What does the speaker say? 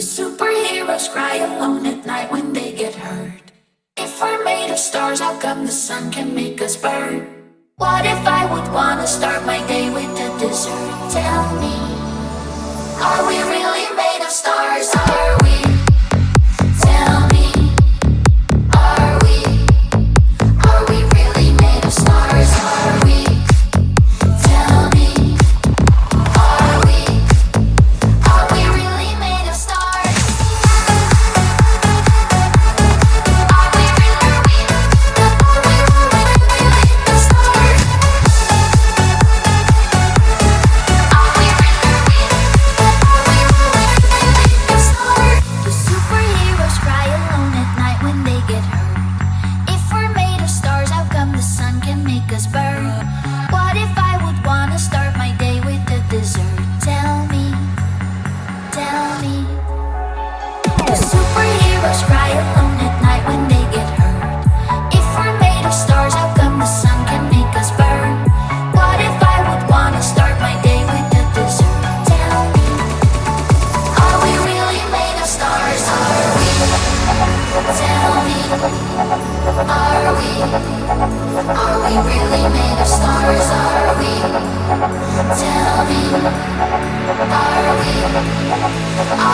Superheroes cry alone at night when they get hurt. If we're made of stars, how come the sun can make us burn? What if I would wanna start my day with a dessert? Tell me. Are we? Tell me, are we? Are